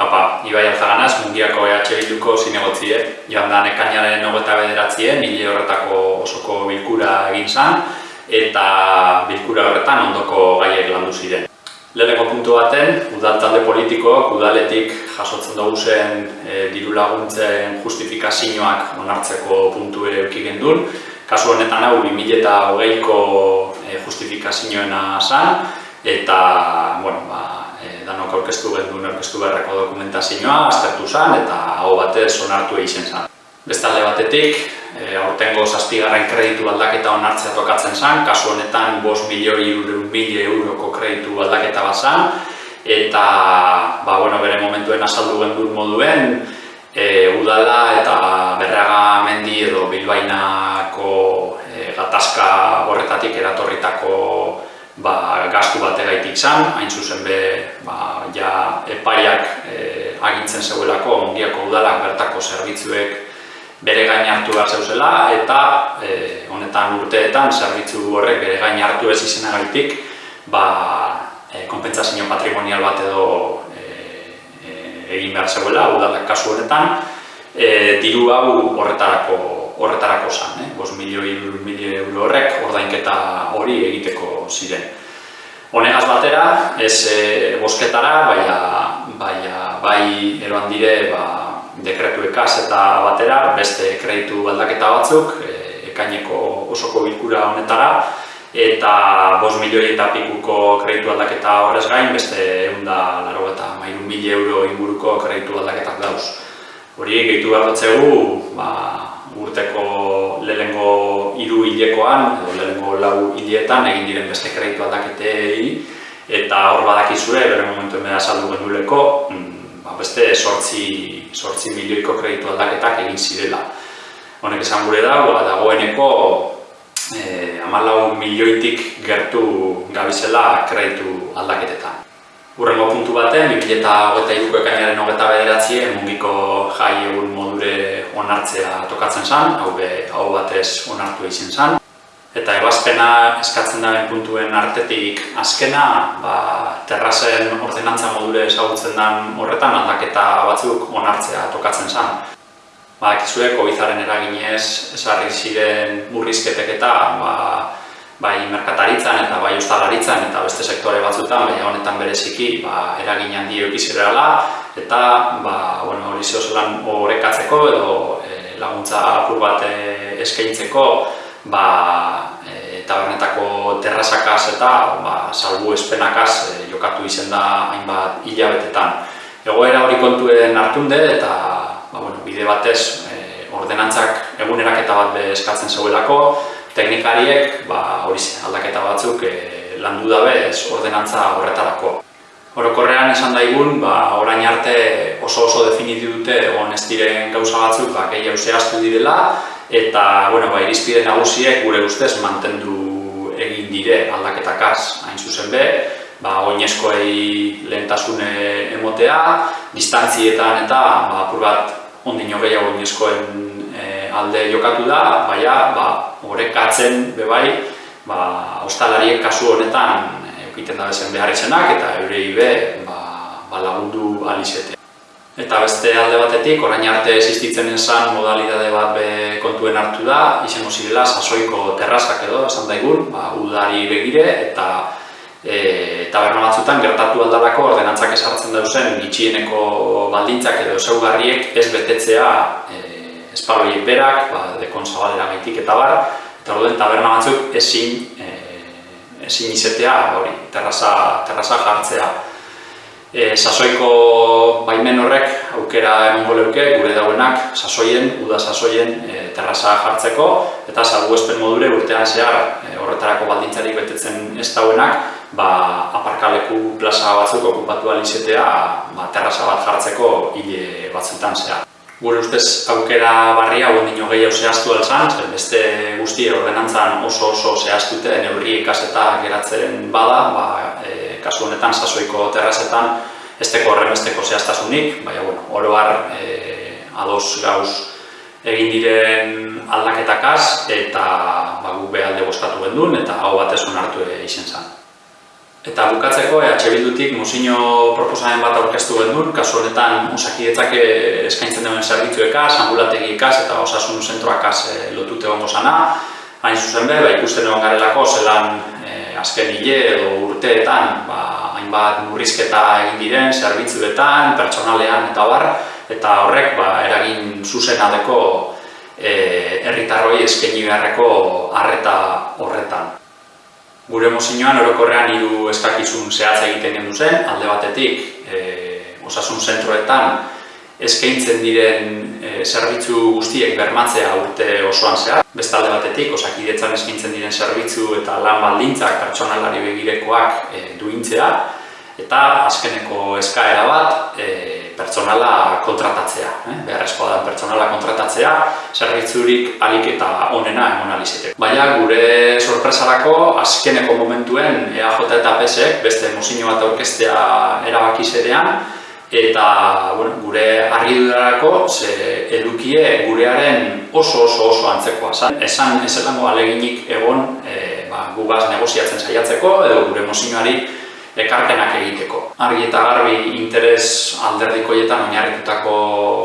Apa, Ibai Alzaganaz, mungiako EH Bilduko zinegotzie, joan da nekainaren nogeta bederatzien, hile horretako osoko bilkura egin zan, eta bilkura horretan ondoko gaiek landu ziren. Leheneko puntu baten, udaltalde politikoak udaletik jasotzen dugu zen e, diru laguntzen justifikazioak onartzeko puntu ere euki gendun. Kasu honetan hau 2008ko e, justifikazioena zan, eta bueno, ba, e, danok aurkeztu gendun aurkeztu beharreko dokumentazioa, aztertu zan, eta hau batez onartu egin zan. Bestalde batetik, e, aurtengo zazpigarren kreditu aldaketa onartzea tokatzen zen, kasu honetan 5 milioi euroko kreditu aldaketa bat zen, eta ba, bueno, bere momentuen azaldu gendun moduen, e, udala eta berraga mendi edo bilbainako e, gatazka horretatik eratorritako ba, gastu bategaitik zen, hain zuzen be, ba, ja, epaiak e, agintzen zeuelako, ongiako udalak bertako zerbitzuek bere gain hartu behar zeuzela eta e, honetan urteetan zerbitzu horrek bere gain hartu ez izenagaitik ba, e, konpentsazio patrimonial bat edo e, e, egin behar zeuela, udalak kasu honetan, e, diru hau horretarako horretarako zan, eh? 5 milioi, milioi euro horrek ordainketa hori egiteko ziren. Honegaz batera, ez e, bosketara, baina, baina bai eroan dire ba, dekretu ekaz eta batera, beste kreditu aldaketa batzuk, e, ekaineko osoko bilkura honetara, eta 5 milioi eta pikuko kreditu aldaketa horrez gain, beste egun da laro eta mairu mil euro inguruko kreditu aldaketak dauz. Hori gehitu behar dutzegu, ba, urteko lehengo hiru hilekoan, edo lehengo lau hileetan egin diren beste kreditu aldaketei, eta hor badakizure, bere momentu emeda saldu genduleko, mm, ba, beste sortzi sortzi milioiko kreditu aldaketak egin zirela. Honek esan gure dago, dagoeneko eh, amalau milioitik gertu gabizela kreditu aldaketetan. Urrengo puntu baten, 2008ko ekainaren hogeta bederatzien mungiko jai egun modure onartzea tokatzen zen, hau, be, hau batez onartu egin zen. Eta ebazpena eskatzen daren puntuen artetik azkena, ba, terrazen ordenantza modure ezagutzen den horretan aldaketa batzuk onartzea tokatzen zen. Ba, ekizue, COVID-aren eraginez esarri ziren burrizketek eta ba, bai merkataritzan eta bai ustalaritzan eta beste sektore batzutan, baina honetan bereziki ba, eragin handi eukizirela eta ba, bueno, hori zehozelan horrekatzeko edo e, laguntza apur bat e, eskaintzeko ba, e, tabernetako terrazakaz eta ba, salbu espenakaz e, jokatu izen da hainbat hilabetetan. Egoera hori kontuen hartunde eta ba, bueno, bide batez e, ordenantzak eguneraketa bat eskatzen zeuelako, teknikariek ba, hori aldaketa batzuk e, landu dabe ez ordenantza horretarako. Orokorrean esan daigun, ba, orain arte oso oso definitu dute egon ez diren gauza batzuk ba, gehiago zehaztu direla, eta bueno, ba, irizpide nagusiek gure ustez mantendu egin dire aldaketakaz hain zuzen be, ba, oinezkoei lehentasune emotea, distantzietan eta ba, apur bat ondino gehiago oinezkoen alde jokatu da, baina ba, horrekatzen bebai, ba, ostalariek kasu honetan eukiten da bezen behar izenak eta eurei be ba, ba lagundu alizete. Eta beste alde batetik, orain arte existitzen esan modalidade bat be kontuen hartu da, izango zirela sasoiko terrazak edo, esan daigun, ba, udari begire eta e, taberna batzutan gertatu aldalako ordenantzak esartzen dauzen gitxieneko baldintzak edo zeugarriek ez betetzea e, espaloiek berak, ba, dekon zabalera gaitik eta bar, eta orduen taberna batzuk ezin, e, ezin izetea, hori, terraza, terraza jartzea e, sasoiko baimen horrek aukera emango leuke gure dauenak sasoien, uda sasoien e, terraza jartzeko eta salbuespen modure urtean zehar e, horretarako baldintzarik betetzen ez dauenak ba, aparkaleku plaza batzuk okupatu alizetea ba, terraza bat jartzeko hile batzutan zehar. Gure ustez aukera barria hau dino gehiago zehaztu alzan, beste guzti ordenantzan oso oso zehaztute neurri ikaseta geratzen bada, ba, e, kasu honetan sasoiko terrazetan esteko horren esteko zehaztasunik, baina bueno, oro har e, ados gauz egin diren aldaketakaz eta ba, gu behalde bostatu gendun eta hau batez onartu izen zen. Eta bukatzeko, EH Bildutik mozino proposamen bat aurkeztu gendun, kasu honetan osakidetzak eskaintzen duen zerbitzuekaz, ambulategiekaz eta osasun zentroakaz e, lotute gongo sana. Hain zuzen be, ba, ikusten egon garelako zelan e, azken hile edo urteetan ba, hainbat murrizketa egin diren zerbitzuetan, pertsonalean eta bar, eta horrek ba, eragin zuzena deko e, herritarroi eskaini beharreko harreta horretan. Gure mozinoan orokorrean hiru eskakizun zehatza egiten gendu zen, alde batetik e, osasun zentroetan eskaintzen diren e, zerbitzu guztiek bermatzea urte osoan zehar. Beste alde batetik, osakidetzan eskaintzen diren zerbitzu eta lan baldintzak pertsonalari begirekoak e, duintzea. Eta azkeneko eskaera bat, e, pertsonala kontratatzea. Eh? Beharrezkoa da pertsonala kontratatzea, zerbitzurik alik eta onena emon alizete. Baina gure sorpresarako, azkeneko momentuen EAJ eta PSek beste mozino bat aurkestea erabaki zedean, eta bueno, gure argidurarako ze edukie gurearen oso oso oso antzekoa zan. Esan ezelango aleginik egon e, ba, gugaz negoziatzen saiatzeko edo gure mozinoari ekarpenak egiteko. Argi eta garbi interes alderdikoietan oinarritutako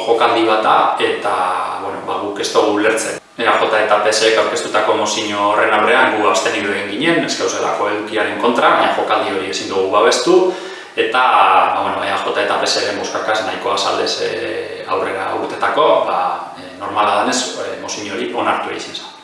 jokaldi bat da eta bueno, ba, guk ez dugu ulertzen. EAJ eta PSek aurkeztutako mozino horren aurrean gu azten egin ginen, ez gauzelako edukiaren kontra, baina jokaldi hori ezin dugu babestu, eta ba, bueno, EAJ eta PSren boskakaz nahikoa saldez e, aurrera urtetako, ba, e, normala danez e, mozino hori onartu egin zen.